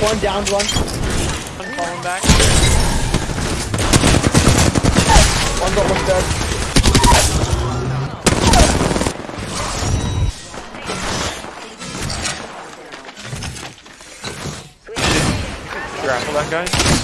One down, one. I'm falling back. One's almost dead. Grapple that guy.